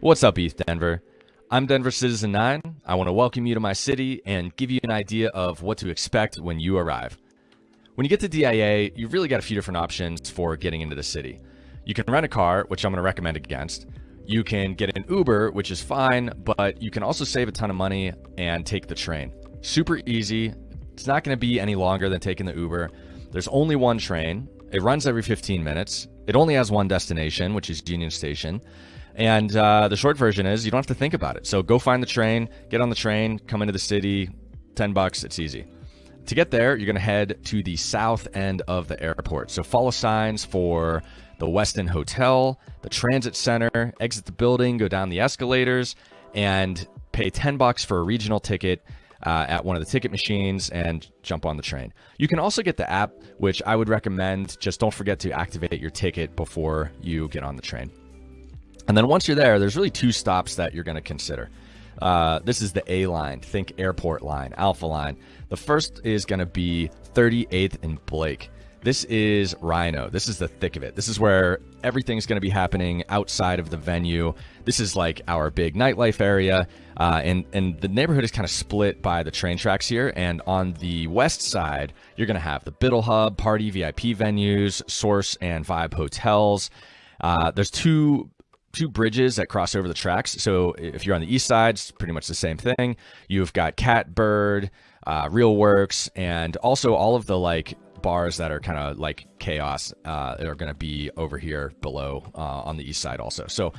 What's up, ETHDenver? I'm Denver Citizen 9. I want to welcome you to my city and give you an idea of what to expect when you arrive. When you get to DIA, you've really got a few different options for getting into the city. You can rent a car, which I'm going to recommend against. You can get an Uber, which is fine, but you can also save a ton of money and take the train. Super easy. It's not going to be any longer than taking the Uber. There's only one train. It runs every 15 minutes. It only has one destination, which is Union Station. And uh, the short version is you don't have to think about it. So go find the train, get on the train, come into the city, 10 bucks, it's easy. To get there, you're going to head to the south end of the airport. So follow signs for the Westin Hotel, the Transit Center, exit the building, go down the escalators, and pay 10 bucks for a regional ticket uh, at one of the ticket machines and jump on the train. You can also get the app, which I would recommend. Just don't forget to activate your ticket before you get on the train. And then once you're there, there's really two stops that you're going to consider. Uh, this is the A line, think airport line, Alpha line. The first is going to be 38th and Blake. This is RiNo. This is the thick of it. This is where everything's going to be happening outside of the venue. This is like our big nightlife area. Uh, and, and the neighborhood is kind of split by the train tracks here. And on the west side, you're going to have the Biddle Hub, party VIP venues, Source and Vibe hotels. Uh, there's two two bridges that cross over the tracks. So if you're on the east side, it's pretty much the same thing. You've got Catbird, uh, Real Works, and also all of the like bars that are kind of like chaos uh, are going to be over here below uh, on the east side also. So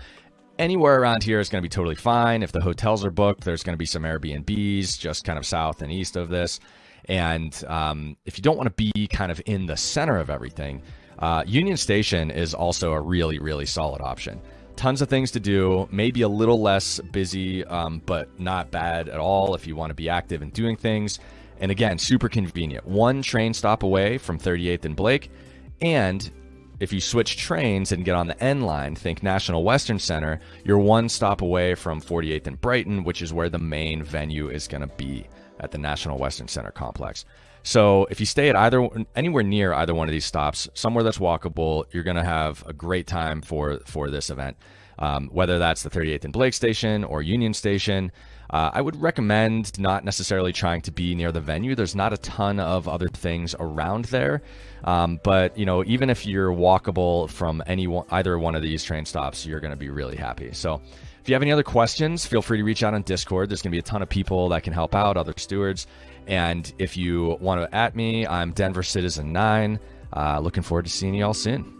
anywhere around here is going to be totally fine. If the hotels are booked, there's going to be some Airbnbs just kind of south and east of this. And um, if you don't want to be kind of in the center of everything, uh, Union Station is also a really, really solid option tons of things to do, maybe a little less busy, um, but not bad at all if you want to be active and doing things. And again, super convenient. One train stop away from 38th and Blake. And if you switch trains and get on the N line, think National Western Center, you're one stop away from 48th and Brighton, which is where the main venue is going to be at the National Western Center complex. So if you stay at either anywhere near either one of these stops, somewhere that's walkable, you're going to have a great time for for this event. Um, whether that's the 38th and Blake Station or Union Station, uh, I would recommend not necessarily trying to be near the venue. There's not a ton of other things around there, um, but you know, even if you're walkable from any either one of these train stops, you're going to be really happy. So. If you have any other questions, feel free to reach out on Discord. There's going to be a ton of people that can help out, other stewards. And if you want to at me, I'm Denver Citizen 9. Uh, looking forward to seeing you all soon.